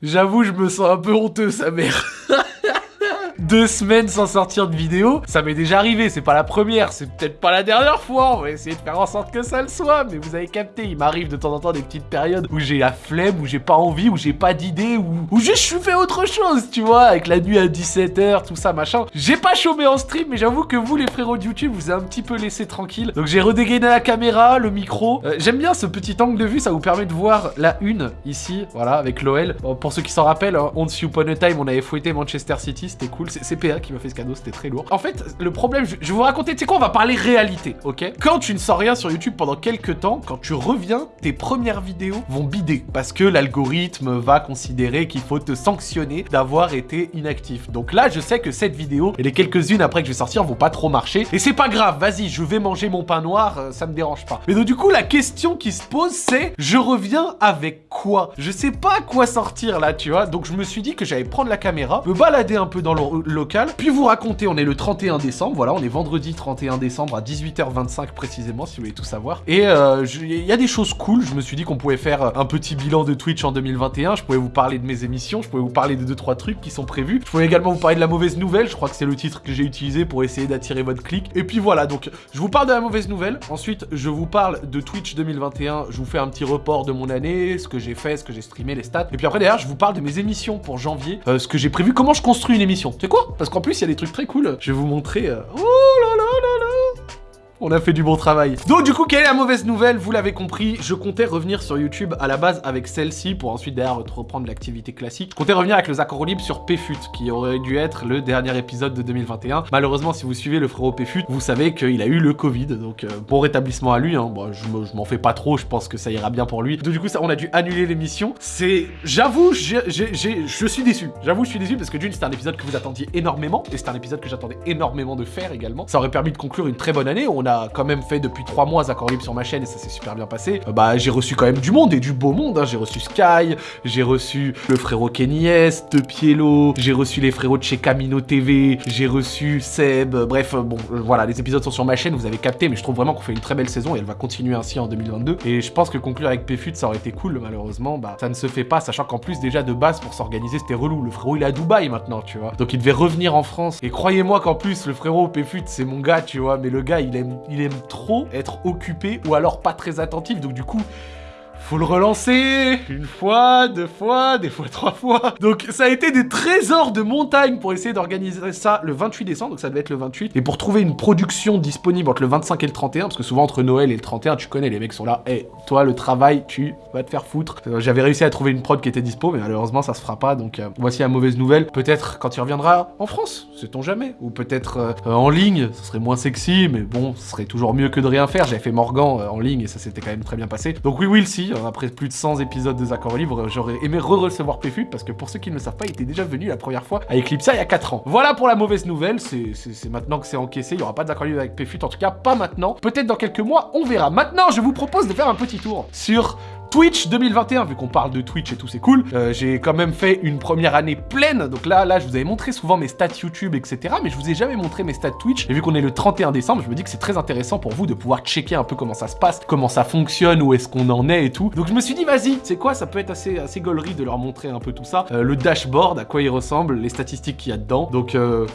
J'avoue, je me sens un peu honteux, sa mère. Deux semaines sans sortir de vidéo, ça m'est déjà arrivé, c'est pas la première, c'est peut-être pas la dernière fois, on va essayer de faire en sorte que ça le soit, mais vous avez capté, il m'arrive de temps en temps des petites périodes où j'ai la flemme, où j'ai pas envie, où j'ai pas d'idée, où, où juste je fais autre chose, tu vois, avec la nuit à 17h, tout ça, machin. J'ai pas chômé en stream, mais j'avoue que vous, les frérots de YouTube, vous avez un petit peu laissé tranquille. Donc j'ai redégainé la caméra, le micro. Euh, J'aime bien ce petit angle de vue, ça vous permet de voir la une, ici, voilà, avec l'OL. Pour ceux qui s'en rappellent, hein, Once Upon a Time, on avait fouetté Manchester City, c'était cool. C'est PA qui m'a fait ce cadeau, c'était très lourd. En fait, le problème, je, je vais vous raconter, tu sais quoi, on va parler réalité, ok? Quand tu ne sors rien sur YouTube pendant quelques temps, quand tu reviens, tes premières vidéos vont bider. Parce que l'algorithme va considérer qu'il faut te sanctionner d'avoir été inactif. Donc là, je sais que cette vidéo et les quelques-unes après que je vais sortir vont pas trop marcher. Et c'est pas grave, vas-y, je vais manger mon pain noir, euh, ça me dérange pas. Mais donc du coup, la question qui se pose, c'est je reviens avec quoi? Je sais pas à quoi sortir là, tu vois? Donc je me suis dit que j'allais prendre la caméra, me balader un peu dans le local, puis vous raconter, on est le 31 décembre, voilà, on est vendredi 31 décembre à 18h25 précisément, si vous voulez tout savoir. Et euh, il y a des choses cool, je me suis dit qu'on pouvait faire un petit bilan de Twitch en 2021, je pouvais vous parler de mes émissions, je pouvais vous parler de 2-3 trucs qui sont prévus, je pouvais également vous parler de la mauvaise nouvelle, je crois que c'est le titre que j'ai utilisé pour essayer d'attirer votre clic. Et puis voilà, donc je vous parle de la mauvaise nouvelle, ensuite je vous parle de Twitch 2021, je vous fais un petit report de mon année, ce que j'ai fait, ce que j'ai streamé, les stats. Et puis après derrière, je vous parle de mes émissions pour janvier, euh, ce que j'ai prévu, comment je construis une émission. Tu sais Parce qu'en plus, il y a des trucs très cool. Je vais vous montrer... euh, Oh là on a fait du bon travail. Donc du coup, quelle est la mauvaise nouvelle? Vous l'avez compris, je comptais revenir sur YouTube à la base avec celle-ci pour ensuite derrière reprendre l'activité classique. Je comptais revenir avec le Libre sur PFUT, qui aurait dû être le dernier épisode de 2021. Malheureusement, si vous suivez le frérot PFUT, vous savez qu'il a eu le Covid, donc euh, bon rétablissement à lui. Hein. Je me- je m'en fais pas trop, je pense que ça ira bien pour lui. Donc du coup, ça, on a dû annuler l'émission. C'est, j'avoue, je suis déçu. J'avoue, je suis déçu parce que d'une, c'était un épisode que vous attendiez énormément, et c'était un épisode que j'attendais énormément de faire également. Ça aurait permis de conclure une très bonne année. On quand même fait depuis trois mois Accord Libre sur ma chaîne et ça s'est super bien passé. Euh, bah, j'ai reçu quand même du monde et du beau monde. hein. J'ai reçu Sky, j'ai reçu le frérot Kenny S, De Pielo, j'ai reçu les frérots de chez Camino TV, j'ai reçu Seb. euh, Bref, euh, bon, voilà, les épisodes sont sur ma chaîne, vous avez capté, mais je trouve vraiment qu'on fait une très belle saison et elle va continuer ainsi en 2022. Et je pense que conclure avec PFUT, ça aurait été cool. Malheureusement, bah, ça ne se fait pas, sachant qu'en plus, déjà de base, pour s'organiser, c'était relou. Le frérot, il est à Dubaï maintenant, tu vois. Donc il devait revenir en France. Et croyez-moi qu'en plus, le frérot PFUT, c'est mon gars, tu vois. Mais le gars, il aime, il aime trop être occupé ou alors pas très attentif. Donc du coup, faut le relancer une fois, deux fois, des fois trois fois. Donc ça a été des trésors de montagne pour essayer d'organiser ça le 28 décembre, donc ça devait être le 28. Et pour trouver une production disponible entre le 25 et le 31, parce que souvent entre Noël et le 31, tu connais, les mecs sont là, Eh, toi le travail, tu vas te faire foutre. Euh, J'avais réussi à trouver une prod qui était dispo, mais malheureusement ça se fera pas, donc euh, voici la mauvaise nouvelle. Peut-être quand il reviendra en France, sait-on jamais. Ou peut-être euh, en ligne, ce serait moins sexy, mais bon, ce serait toujours mieux que de rien faire. J'avais fait Morgan en ligne et ça s'était quand même très bien passé. Donc oui, oui, si, après plus de 100 épisodes de Accords Libre, euh, j'aurais aimé re-recevoir PFUT parce que pour ceux qui ne le savent pas, il était déjà venu la première fois à Eclipse il y a 4 ans. Voilà pour la mauvaise nouvelle, c'est maintenant que c'est encaissé, il n'y aura pas d'Accords Libre avec PFUT, en tout cas pas maintenant. Peut-être dans quelques mois, on verra. Maintenant, je vous propose de faire un petit tour sur Twitch 2021, vu qu'on parle de Twitch et tout, c'est cool. Euh, j'ai quand même fait une première année pleine. Donc là, là, je vous avais montré souvent mes stats YouTube, etc. Mais je vous ai jamais montré mes stats Twitch. Et vu qu'on est le 31 décembre, je me dis que c'est très intéressant pour vous de pouvoir checker un peu comment ça se passe, comment ça fonctionne, où est-ce qu'on en est et tout. Donc je me suis dit, vas-y, c'est quoi? Ça peut être assez, assez gaulerie de leur montrer un peu tout ça. Euh, le dashboard, à quoi il ressemble, les statistiques qu'il y a dedans. Donc, euh,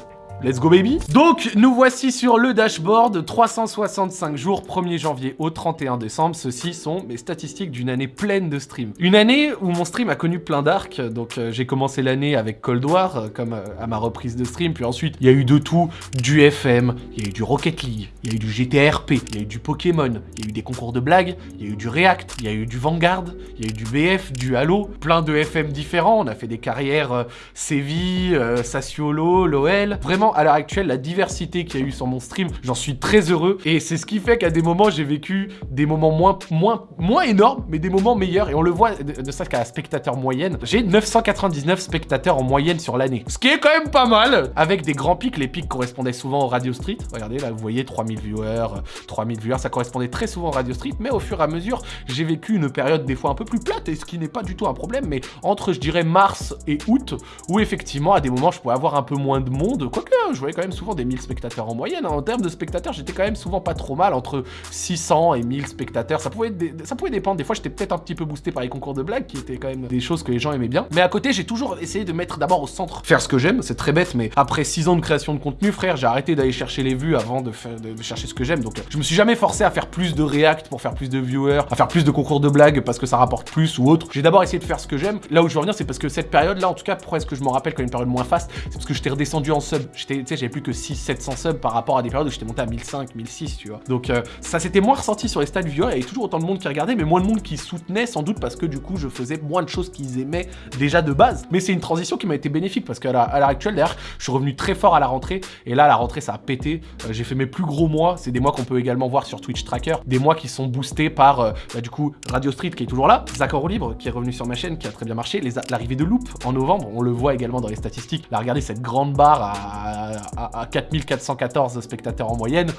Let's go baby. Donc nous voici sur le dashboard. 365 jours 1er janvier au 31 décembre. Ceci sont mes statistiques d'une année pleine de stream. Une année où mon stream a connu plein d'arcs. Donc euh, j'ai commencé l'année avec Cold War euh, Comme euh, à ma reprise de stream. Puis ensuite il y a eu de tout. Du FM, il y a eu du Rocket League Il y a eu du GTRP, il y a eu du Pokémon Il y a eu des concours de blagues Il y a eu du React, il y a eu du Vanguard Il y a eu du BF, du Halo Plein de FM différents. On a fait des carrières Séville, Sassuolo, l'OL. À l'heure actuelle, la diversité qu'il y a eu sur mon stream, j'en suis très heureux. Et c'est ce qui fait qu'à des moments, j'ai vécu des moments moins, moins, moins énormes, mais des moments meilleurs. Et on le voit, de ça qu'à la spectateur moyenne, j'ai 999 spectateurs en moyenne sur l'année. Ce qui est quand même pas mal. Avec des grands pics, les pics correspondaient souvent au Radio Street. Regardez, là, vous voyez 3000 viewers, euh, 3000 viewers, ça correspondait très souvent au Radio Street. Mais au fur et à mesure, j'ai vécu une période des fois un peu plus plate, et ce qui n'est pas du tout un problème, mais entre, je dirais, mars et août, où effectivement, à des moments, je pouvais avoir un peu moins de monde. Quoique, je voyais quand même souvent des 1000 spectateurs en moyenne. Hein. En termes de spectateurs, j'étais quand même souvent pas trop mal, entre 600 et 1000 spectateurs. Ça pouvait, ça pouvait dépendre. Des fois, j'étais peut-être un petit peu boosté par les concours de blagues, qui étaient quand même des choses que les gens aimaient bien. Mais à côté, j'ai toujours essayé de mettre d'abord au centre, faire ce que j'aime. C'est très bête, mais après 6 ans de création de contenu, frère, j'ai arrêté d'aller chercher les vues avant de, de, chercher ce que j'aime. Donc, je me suis jamais forcé à faire plus de react pour faire plus de viewers, à faire plus de concours de blagues parce que ça rapporte plus ou autre. J'ai d'abord essayé de faire ce que j'aime. Là où je veux revenir, c'est parce que cette période-là, en tout cas, pourquoi est-ce que je m'en rappelle comme une période moins fast C'est parce que j'étais redescendu en sub. J'avais plus que 6, 700 subs par rapport à des périodes où j'étais monté à 1005, 1006, tu vois. Donc, euh, ça s'était moins ressenti sur les stats viewers. Il y avait toujours autant de monde qui regardait, mais moins de monde qui soutenait, sans doute parce que du coup, je faisais moins de choses qu'ils aimaient déjà de base. Mais c'est une transition qui m'a été bénéfique parce qu'à l'heure actuelle, d'ailleurs, je suis revenu très fort à la rentrée. Et là, la rentrée, ça a pété. Euh, j'ai fait mes plus gros mois. C'est des mois qu'on peut également voir sur Twitch Tracker. Des mois qui sont boostés par, euh, bah, du coup, Radio Street qui est toujours là, Zach Libre qui est revenu sur ma chaîne, qui a très bien marché, l'arrivée de Loop en novembre, on le voit également dans les statistiques. Là, regardez cette grande barre à, à 4414 spectateurs en moyenne.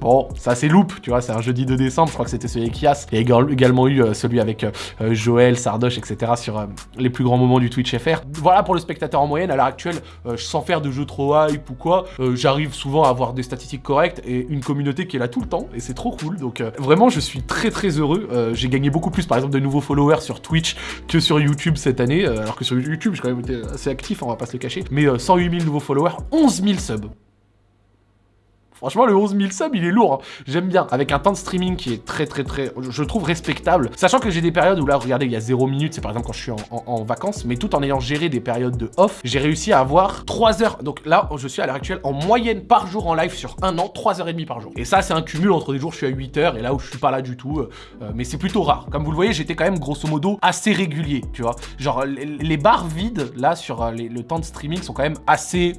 Bon, ça c'est Loop, tu vois, c'est un jeudi de décembre, je crois que c'était celui avec Yas. Il y a également eu euh, celui avec euh, euh, Joël, Sardoche, etc. sur les plus grands moments du Twitch FR. Voilà pour le spectateur en moyenne, à l'heure actuelle, sans faire de jeu trop hype ou quoi, j'arrive souvent à avoir des statistiques correctes et une communauté qui est là tout le temps, et c'est trop cool. Donc vraiment, je suis très très heureux. J'ai gagné beaucoup plus, par exemple, de nouveaux followers sur Twitch que sur YouTube cette année, alors que sur YouTube, j'ai quand même été assez actif, on va pas se le cacher. Mais 108 000 nouveaux followers, 11 000 subs. Franchement, le 11 000 subs, il est lourd. Hein. J'aime bien. Avec un temps de streaming qui est très, très, très, je trouve respectable. Sachant que j'ai des périodes où là, regardez, il y a 0 minutes. C'est par exemple quand je suis en, vacances. Mais tout en ayant géré des périodes de off, j'ai réussi à avoir 3 heures. Donc là, je suis à l'heure actuelle en moyenne par jour en live sur un an, 3 heures et demie par jour. Et ça, c'est un cumul entre des jours où je suis à 8 heures et là où je suis pas là du tout. Euh, euh, mais c'est plutôt rare. Comme vous le voyez, j'étais quand même grosso modo assez régulier, tu vois. Genre, les, barres vides, là, sur euh, le temps de streaming sont quand même assez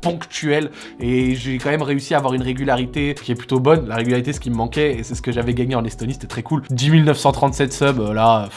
ponctuel et j'ai quand même réussi à avoir une régularité qui est plutôt bonne. La régularité, ce qui me manquait et c'est ce que j'avais gagné en Estonie, c'était très cool. 10 937 subs, euh, là...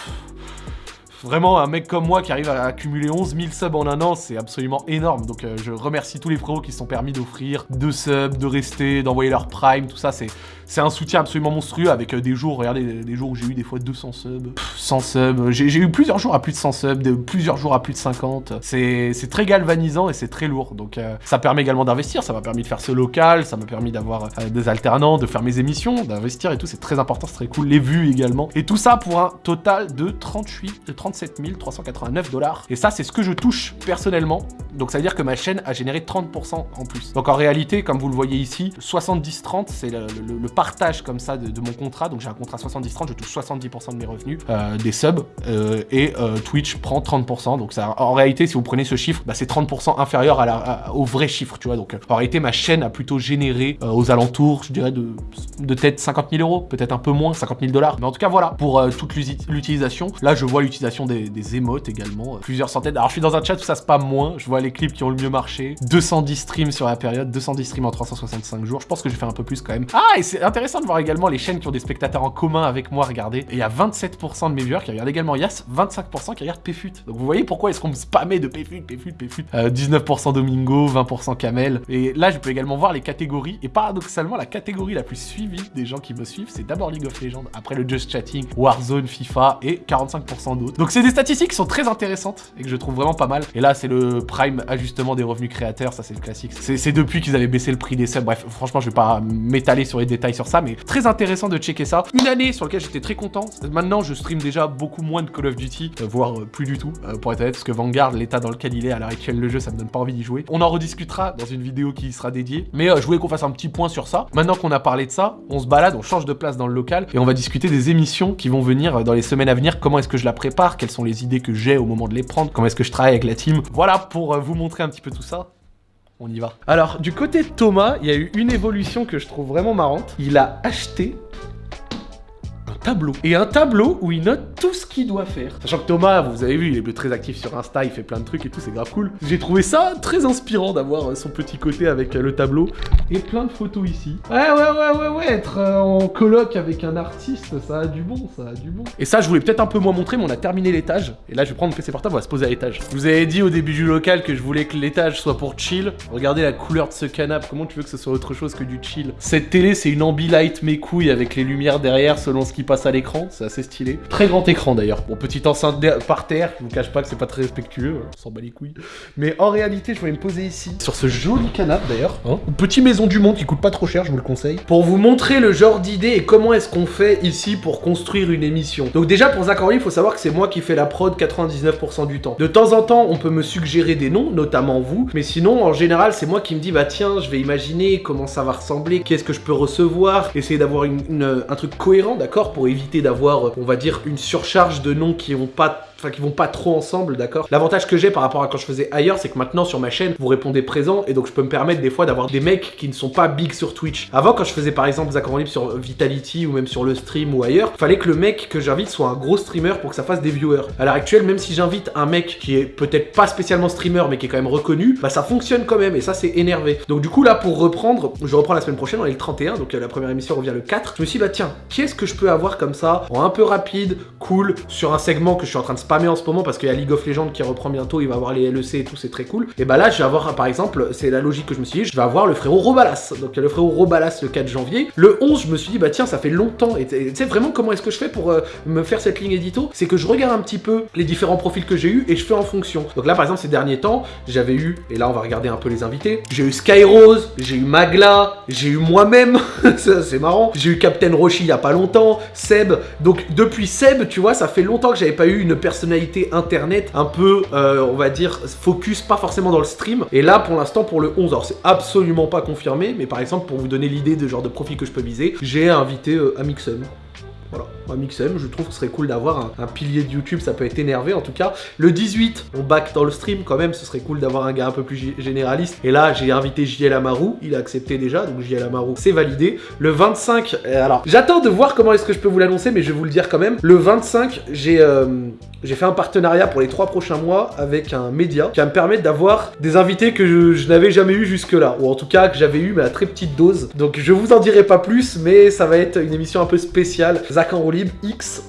Vraiment, un mec comme moi qui arrive à accumuler 11 000 subs en un an, c'est absolument énorme. Donc euh, je remercie tous les frérots qui se sont permis d'offrir deux subs, de rester, d'envoyer leur prime, tout ça, c'est c'est un soutien absolument monstrueux avec euh, des jours, regardez, des jours où j'ai eu des fois 200 subs, 100 subs, j'ai eu plusieurs jours à plus de 100 subs, de, plusieurs jours à plus de 50. C'est très galvanisant et c'est très lourd. Donc euh, ça permet également d'investir, ça m'a permis de faire ce local, ça m'a permis d'avoir des alternants, de faire mes émissions, d'investir et tout, c'est très important, c'est très cool. Les vues également. Et tout ça pour un total de 38, de 37 389 dollars. Et ça, c'est ce que je touche personnellement. Donc ça veut dire que ma chaîne a généré 30% en plus. Donc en réalité, comme vous le voyez ici, 70-30, c'est le, partage comme ça de, mon contrat. Donc j'ai un contrat 70-30, je touche 70% de mes revenus, euh, des subs, euh, et euh, Twitch prend 30%. Donc ça, en réalité, si vous prenez ce chiffre, bah, c'est 30% inférieur au vrai chiffre, tu vois. Donc en réalité, ma chaîne a plutôt généré aux alentours, je dirais, de, de tête 50 000 euros, peut-être un peu moins, 50 000 dollars. Mais en tout cas, voilà, pour toute l'utilisation. Là, je vois l'utilisation des, émotes également, plusieurs centaines. Alors je suis dans un chat où ça se passe moins, je vois les clips qui ont le mieux marché. 210 streams sur la période, 210 streams en 365 jours. Je pense que j'ai fait un peu plus quand même. Ah, et c'est intéressant de voir également les chaînes qui ont des spectateurs en commun avec moi regarder. Et il y a 27% de mes viewers qui regardent également Yas, 25% qui regardent PFUT. Donc vous voyez pourquoi est-ce qu'on me spammait de PFUT, PFUT, PFUT. 19% Domingo, 20% Kamel. Et là, je peux également voir les catégories. Et paradoxalement, la catégorie la plus suivie des gens qui me suivent, c'est d'abord League of Legends, après le Just Chatting, Warzone, FIFA et 45% d'autres. Donc c'est des statistiques qui sont très intéressantes et que je trouve vraiment pas mal. Et là, c'est le prime ajustement des revenus créateurs, ça c'est le classique. C'est depuis qu'ils avaient baissé le prix des subs. Bref, franchement, je vais pas m'étaler sur les détails sur ça, mais très intéressant de checker ça. Une année sur laquelle j'étais très content. Maintenant, je stream déjà beaucoup moins de Call of Duty, euh, voire euh, plus du tout, euh, pour être honnête, parce que Vanguard, l'état dans lequel il est à l'heure actuelle, le jeu, ça me donne pas envie d'y jouer. On en rediscutera dans une vidéo qui sera dédiée. Mais je voulais qu'on fasse un petit point sur ça. Maintenant qu'on a parlé de ça, on se balade, on change de place dans le local et on va discuter des émissions qui vont venir dans les semaines à venir. Comment est-ce que je la prépare? Quelles sont les idées que j'ai au moment de les prendre Comment est-ce que je travaille avec la team Voilà pour vous montrer un petit peu tout ça on y va. Alors, du côté de Thomas, il y a eu une évolution que je trouve vraiment marrante. Il a acheté tableau. Et un tableau où il note tout ce qu'il doit faire. Sachant que Thomas, vous avez vu, il est très actif sur Insta, il fait plein de trucs et tout, c'est grave cool. J'ai trouvé ça très inspirant d'avoir euh, son petit côté avec euh, le tableau. Et plein de photos ici. Ouais, ouais, ouais, ouais, ouais, être euh, en colloque avec un artiste, ça a du bon, ça a du bon. Et ça, je voulais peut-être un peu moins montrer, mais on a terminé l'étage. Et là, je vais prendre mon PC portable, on va se poser à l'étage. Je vous avais dit au début du local que je voulais que l'étage soit pour chill. Regardez la couleur de ce canapé, comment tu veux que ce soit autre chose que du chill? Cette télé, c'est une ambilight mes couilles avec les lumières derrière selon ce qui passe à l'écran, c'est assez stylé. Très grand écran d'ailleurs. Bon, petite enceinte par terre, je vous cache pas que c'est pas très respectueux, on s'en bat les couilles. Mais en réalité, je vais me poser ici, sur ce joli canapé d'ailleurs. Hein Une petite maison du monde qui coûte pas trop cher, je vous le conseille. Pour vous montrer le genre d'idée et comment est-ce qu'on fait ici pour construire une émission. Donc déjà, pour Zach il faut savoir que c'est moi qui fais la prod 99% du temps. De temps en temps, on peut me suggérer des noms, notamment vous, mais sinon, en général, c'est moi qui me dis, bah tiens, je vais imaginer comment ça va ressembler, qu'est-ce que je peux recevoir, essayer d'avoir un truc cohérent, d'accord, éviter d'avoir, on va dire, une surcharge de noms qui ont pas enfin qui vont pas trop ensemble, d'accord L'avantage que j'ai par rapport à quand je faisais ailleurs, c'est que maintenant sur ma chaîne, vous répondez présent et donc je peux me permettre des fois d'avoir des mecs qui ne sont pas big sur Twitch. Avant, quand je faisais par exemple Zach Libre sur Vitality ou même sur le stream ou ailleurs, fallait que le mec que j'invite soit un gros streamer pour que ça fasse des viewers. À l'heure actuelle, même si j'invite un mec qui est peut-être pas spécialement streamer mais qui est quand même reconnu, bah ça fonctionne quand même et ça c'est énervé. Donc du coup là pour reprendre, je reprends la semaine prochaine, on est le 31, donc euh, la première émission revient le 4. Je me suis dit bah tiens, qu'est-ce que je peux avoir comme ça, en un peu rapide, cool, sur un segment que je suis en train de spammer en ce moment parce qu'il y a League of Legends qui reprend bientôt, il va avoir les LEC et tout, c'est très cool. Et bah là je vais avoir par exemple, c'est la logique que je me suis dit, je vais avoir le frérot Robalas. Donc le frérot Robalas le 4 janvier. Le 11 je me suis dit bah tiens ça fait longtemps tu sais vraiment comment est-ce que je fais pour euh, me faire cette ligne édito? C'est que je regarde un petit peu les différents profils que j'ai eu et je fais en fonction. Donc là par exemple ces derniers temps, j'avais eu, et là on va regarder un peu les invités, j'ai eu Skyrose, j'ai eu Magla, j'ai eu moi-même, c'est marrant, j'ai eu Captain Roshi il y a pas longtemps, Seb, donc depuis Seb tu vois ça fait longtemps que j'avais pas eu une personnalité internet un peu, euh, on va dire, focus, pas forcément dans le stream. Et là, pour l'instant, pour le 11, alors c'est absolument pas confirmé, mais par exemple, pour vous donner l'idée de genre de profil que je peux viser, j'ai invité euh, Amixem. Voilà, un Mixem, je trouve que ce serait cool d'avoir un, pilier de YouTube, ça peut être énervé en tout cas. Le 18, on back dans le stream quand même, ce serait cool d'avoir un gars un peu plus généraliste. Et là, j'ai invité JL Amaru, il a accepté déjà, donc JL Amaru, c'est validé. Le 25, euh, alors, j'attends de voir comment est-ce que je peux vous l'annoncer, mais je vais vous le dire quand même. Le 25, j'ai euh, j'ai fait un partenariat pour les trois prochains mois avec un média qui va me permettre d'avoir des invités que je, n'avais jamais eu jusque-là, ou en tout cas que j'avais eu mais à très petite dose. Donc je vous en dirai pas plus, mais ça va être une émission un peu spéciale. Zach en X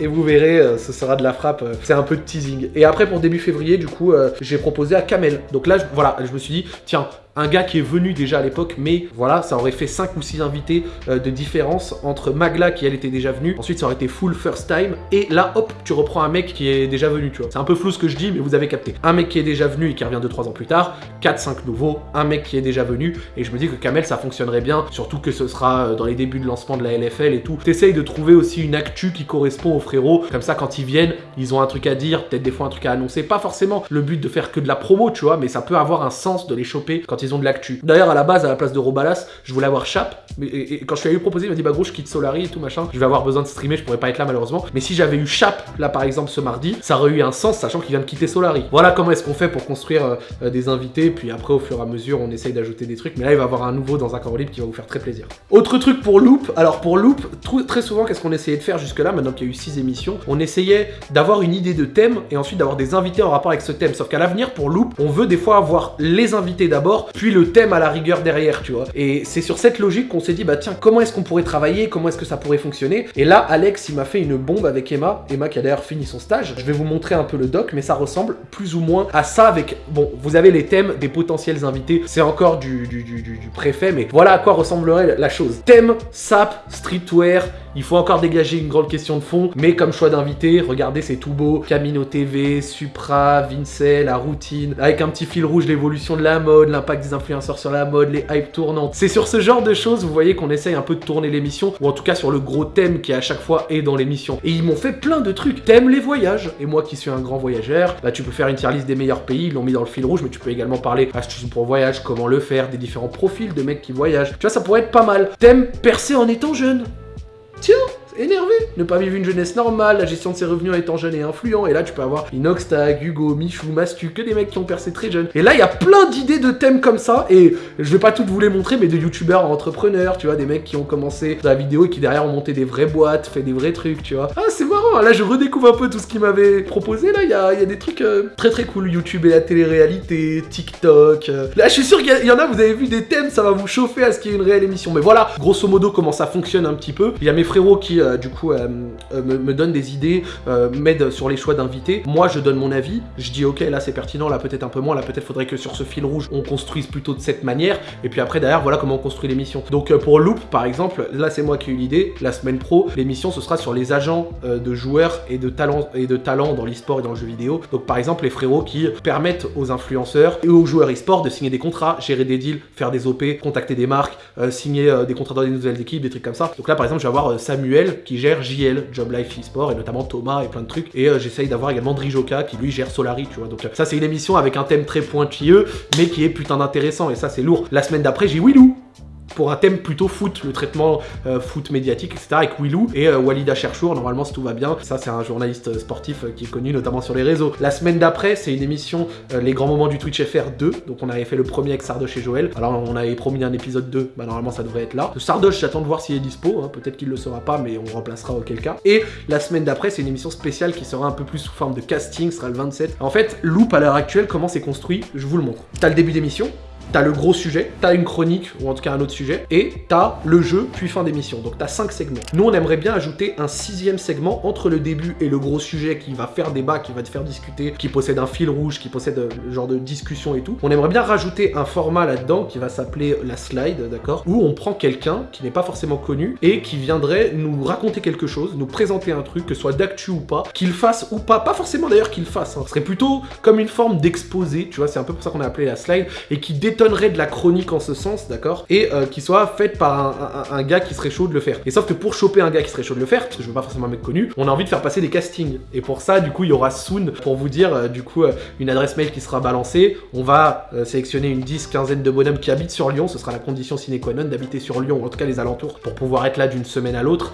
et vous verrez, euh, ce sera de la frappe, euh, c'est un peu de teasing. Et après, pour début février, du coup, euh, j'ai proposé à Kamel. Donc là, voilà, je me suis dit, tiens, un gars qui est venu déjà à l'époque, mais voilà, ça aurait fait 5 ou 6 invités euh, de différence entre Magla qui elle était déjà venue, ensuite ça aurait été full first time, et là hop, tu reprends un mec qui est déjà venu, tu vois. C'est un peu flou ce que je dis, mais vous avez capté. Un mec qui est déjà venu et qui revient 2-3 ans plus tard, 4-5 nouveaux, un mec qui est déjà venu, et je me dis que Kamel ça fonctionnerait bien, surtout que ce sera euh, dans les débuts de lancement de la LFL et tout. T'essayes de trouver aussi une actu qui correspond aux frérots, comme ça quand ils viennent, ils ont un truc à dire, peut-être des fois un truc à annoncer, pas forcément le but de faire que de la promo, tu vois, mais ça peut avoir un sens de les choper quand ils ont de l'actu. D'ailleurs, à la base, à la place de Robalas, je voulais avoir Chap. Mais, et, quand je lui ai eu proposé, il m'a dit Bah, gros, je quitte Solari et tout machin. Je vais avoir besoin de streamer, je pourrais pas être là malheureusement. Mais si j'avais eu Chap, là par exemple, ce mardi, ça aurait eu un sens, sachant qu'il vient de quitter Solari. Voilà comment est-ce qu'on fait pour construire euh, euh, des invités. Puis après, au fur et à mesure, on essaye d'ajouter des trucs. Mais là, il va y avoir un nouveau dans un corps libre qui va vous faire très plaisir. Autre truc pour Loop. Alors, pour Loop, très souvent, qu'est-ce qu'on essayait de faire jusque-là, maintenant qu'il y a eu 6 émissions? On essayait d'avoir une idée de thème et ensuite d'avoir des invités en rapport avec ce thème. Sauf qu'à l'avenir, pour Loop, on veut des fois avoir les invités d'abord, puis le thème à la rigueur derrière, tu vois. Et c'est sur cette logique qu'on s'est dit, bah tiens, comment est-ce qu'on pourrait travailler, comment est-ce que ça pourrait fonctionner? Et là, Alex, il m'a fait une bombe avec Emma, Emma qui a d'ailleurs fini son stage. Je vais vous montrer un peu le doc, mais ça ressemble plus ou moins à ça avec, bon, vous avez les thèmes des potentiels invités, c'est encore du, du, du, du préfet, mais voilà à quoi ressemblerait la chose. Thème, sap, streetwear, il faut encore dégager une grande question de fond, mais comme choix d'invité, regardez, c'est tout beau. Camino TV, Supra, Vincel, la routine, avec un petit fil rouge, l'évolution de la mode, l'impact des influenceurs sur la mode, les hype tournantes. C'est sur ce genre de choses, vous voyez qu'on essaye un peu de tourner l'émission, ou en tout cas sur le gros thème qui à chaque fois est dans l'émission. Et ils m'ont fait plein de trucs. Thème les voyages. Et moi qui suis un grand voyageur, bah tu peux faire une tier list des meilleurs pays, ils l'ont mis dans le fil rouge, mais tu peux également parler astuces pour voyage, comment le faire, des différents profils de mecs qui voyagent. Tu vois, ça pourrait être pas mal. Thème percer en étant jeune. Tiens, énervé. Ne pas vivre une jeunesse normale, la gestion de ses revenus en étant jeune et influent. Et là, tu peux avoir Inoxtag, Hugo, Michou, Mastu, que des mecs qui ont percé très jeunes. Et là, il y a plein d'idées de thèmes comme ça. Et je vais pas toutes vous les montrer, mais de youtubeurs entrepreneurs, tu vois, des mecs qui ont commencé la vidéo et qui derrière ont monté des vraies boîtes, fait des vrais trucs, tu vois. Ah, c'est marrant content. Là, je redécouvre un peu tout ce qu'il m'avait proposé. Là, il y a, y a, des trucs euh, très très cool. YouTube et la télé-réalité, TikTok. Euh. Là, je suis sûr qu'il y, en a, vous avez vu des thèmes, ça va vous chauffer à ce qu'il y ait une réelle émission. Mais voilà, grosso modo, comment ça fonctionne un petit peu. Il y a mes frérots qui, euh, du coup, me, me, donnent des idées, m'aident sur les choix d'invités. Moi, je donne mon avis. Je dis, ok, là, c'est pertinent, là, peut-être un peu moins. Là, peut-être faudrait que sur ce fil rouge, on construise plutôt de cette manière. Et puis après, derrière, voilà comment on construit l'émission. Donc, pour Loop, par exemple, là, c'est moi qui ai eu l'idée. La semaine pro, l'émission, ce sera sur les agents de joueurs et de talents et de talents dans l'e-sport et dans le jeu vidéo. Donc par exemple les frérots qui permettent aux influenceurs et aux joueurs e-sport de signer des contrats, gérer des deals, faire des OP, contacter des marques, euh, signer euh, des contrats dans des nouvelles équipes, des trucs comme ça. Donc là par exemple je vais avoir euh, Samuel qui gère JL, Job Life e-sport et notamment Thomas et plein de trucs. Et j'essaye d'avoir également Drijoka qui lui gère Solari, tu vois. Donc ça c'est une émission avec un thème très pointilleux mais qui est putain d'intéressant et ça c'est lourd. La semaine d'après j'ai Willou pour un thème plutôt foot, le traitement euh, foot médiatique, etc. avec Willou et euh, Walida Cherchour, normalement si tout va bien. Ça c'est un journaliste euh, sportif qui est connu notamment sur les réseaux. La semaine d'après, c'est une émission Les grands moments du Twitch FR 2, donc on avait fait le premier avec Sardoche et Joël. Alors on avait promis un épisode 2, bah normalement ça devrait être là. Sardoche, j'attends de voir s'il est dispo, hein. peut-être qu'il le sera pas, mais on remplacera auquel cas. Et la semaine d'après, c'est une émission spéciale qui sera un peu plus sous forme de casting, sera le 27. En fait, Loop à l'heure actuelle, comment c'est construit, je vous le montre. T'as le début d'émission, t'as le gros sujet, t'as une chronique, ou en tout cas un autre sujet, et t'as le jeu, puis fin d'émission. Donc t'as cinq segments. Nous, on aimerait bien ajouter un sixième segment entre le début et le gros sujet qui va faire débat, qui va te faire discuter, qui possède un fil rouge, qui possède euh, le genre de discussion et tout. On aimerait bien rajouter un format là-dedans qui va s'appeler la slide, d'accord? Où on prend quelqu'un qui n'est pas forcément connu et qui viendrait nous raconter quelque chose, nous présenter un truc, que ce soit d'actu ou pas, qu'il fasse ou pas, pas forcément d'ailleurs qu'il fasse, hein. ce serait plutôt comme une forme d'exposé, tu vois, c'est un peu pour ça qu'on a appelé la slide, et qui détonne de la chronique en ce sens, d'accord Et euh, qui soit faite par un, gars qui serait chaud de le faire. Et sauf que pour choper un gars qui serait chaud de le faire, parce que je veux pas forcément un connu, on a envie de faire passer des castings. Et pour ça, du coup, il y aura soon pour vous dire, euh, du coup, euh, une adresse mail qui sera balancée. On va sélectionner une 10, quinzaine de bonhommes qui habitent sur Lyon. Ce sera la condition sine qua non d'habiter sur Lyon, en tout cas les alentours, pour pouvoir être là d'une semaine à l'autre.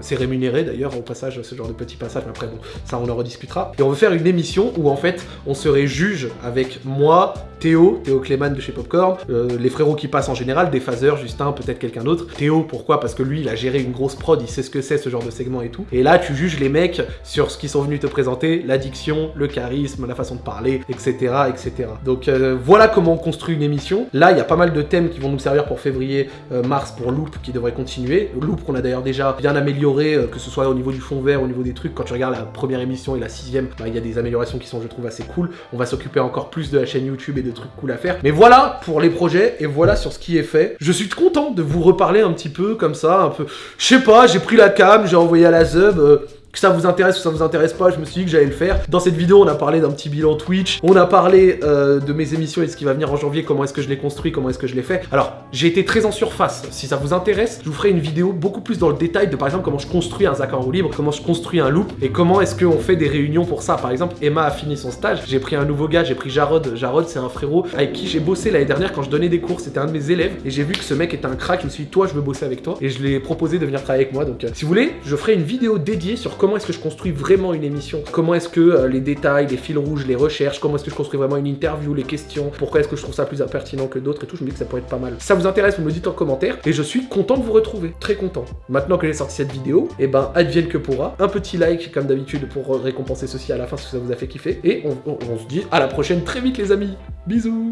c'est rémunéré d'ailleurs au passage, ce genre de petit passage. Mais après, bon, ça on en rediscutera. Et on veut faire une émission où en fait, on serait juge avec moi, Théo, Théo Clément de chez Popcorn, euh, les frérots qui passent en général, des phaseurs, Justin, peut-être quelqu'un d'autre. Théo, pourquoi? Parce que lui, il a géré une grosse prod, il sait ce que c'est ce genre de segment et tout. Et là, tu juges les mecs sur ce qu'ils sont venus te présenter, l'addiction, le charisme, la façon de parler, etc. etc. Donc euh, voilà comment on construit une émission. Là, il y a pas mal de thèmes qui vont nous servir pour février, euh, mars pour Loop qui devrait continuer. Loop qu'on a d'ailleurs déjà bien amélioré, que ce soit au niveau du fond vert, au niveau des trucs. Quand tu regardes la première émission et la sixième, bah, il y a des améliorations qui sont, je trouve, assez cool. On va s'occuper encore plus de la chaîne YouTube et de trucs cool à faire. Mais voilà pour les projets et voilà sur ce qui est fait. Je suis content de vous reparler un petit peu comme ça, un peu... Je sais pas, j'ai pris la cam, j'ai envoyé à la Zub... Euh, que ça vous intéresse ou ça vous intéresse pas, je me suis dit que j'allais le faire. Dans cette vidéo, on a parlé d'un petit bilan Twitch, on a parlé euh, de mes émissions et de ce qui va venir en janvier, comment est-ce que je l'ai construit, comment est-ce que je l'ai fait. Alors, j'ai été très en surface. Si ça vous intéresse, je vous ferai une vidéo beaucoup plus dans le détail de par exemple comment je construis un Zach en roue libre, comment je construis un loop et comment est-ce qu'on fait des réunions pour ça. Par exemple, Emma a fini son stage, j'ai pris un nouveau gars, j'ai pris Jarod. Jarod, c'est un frérot avec qui j'ai bossé l'année dernière quand je donnais des cours, c'était un de mes élèves et j'ai vu que ce mec était un crack, je me suis dit, toi, je veux bosser avec toi et je lui ai proposé de venir travailler avec moi. Donc, euh, si vous voulez, je ferai une vidéo dédiée sur comment est-ce que je construis vraiment une émission? Comment est-ce que euh, les détails, les fils rouges, les recherches, comment est-ce que je construis vraiment une interview, les questions, pourquoi est-ce que je trouve ça plus pertinent que d'autres et tout, je me dis que ça pourrait être pas mal. Si ça vous intéresse, vous me dites en commentaire et je suis content de vous retrouver, très content. Maintenant que j'ai sorti cette vidéo, eh ben advienne que pourra, un petit like comme d'habitude pour récompenser ceci à la fin si ça vous a fait kiffer et on se dit à la prochaine très vite les amis. Bisous